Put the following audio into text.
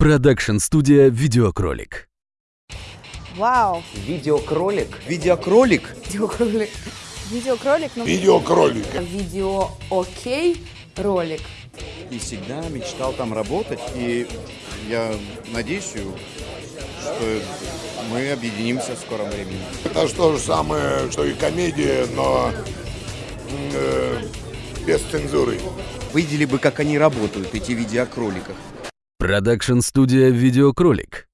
Продакшн-студия «Видеокролик». Вау! Видеокролик. Видеокролик? Видеокролик. Видеокролик, ну... Видеокролик. Видео окей ролик. И всегда мечтал там работать. И я надеюсь, что мы объединимся в скором времени. Это то же самое, что и комедия, но э, без цензуры. Видели бы, как они работают, эти видеокроликов. Продакшн-студия «Видеокролик».